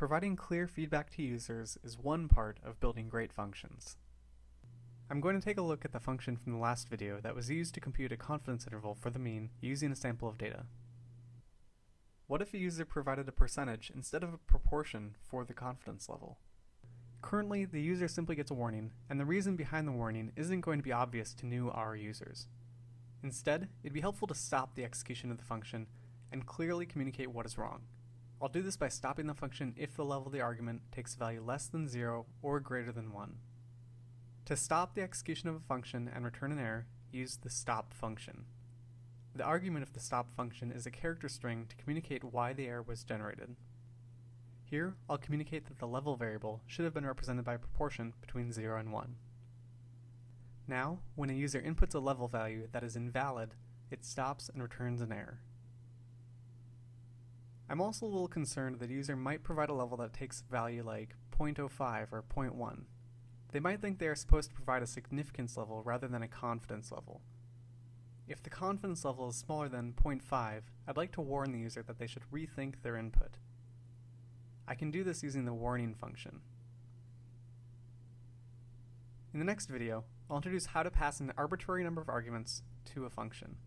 Providing clear feedback to users is one part of building great functions. I'm going to take a look at the function from the last video that was used to compute a confidence interval for the mean using a sample of data. What if a user provided a percentage instead of a proportion for the confidence level? Currently, the user simply gets a warning, and the reason behind the warning isn't going to be obvious to new R users. Instead, it'd be helpful to stop the execution of the function and clearly communicate what is wrong. I'll do this by stopping the function if the level of the argument takes a value less than 0 or greater than 1. To stop the execution of a function and return an error, use the stop function. The argument of the stop function is a character string to communicate why the error was generated. Here, I'll communicate that the level variable should have been represented by a proportion between 0 and 1. Now, when a user inputs a level value that is invalid, it stops and returns an error. I'm also a little concerned that a user might provide a level that takes value like 0.05 or 0.1. They might think they are supposed to provide a significance level rather than a confidence level. If the confidence level is smaller than 0.5, I'd like to warn the user that they should rethink their input. I can do this using the warning function. In the next video, I'll introduce how to pass an arbitrary number of arguments to a function.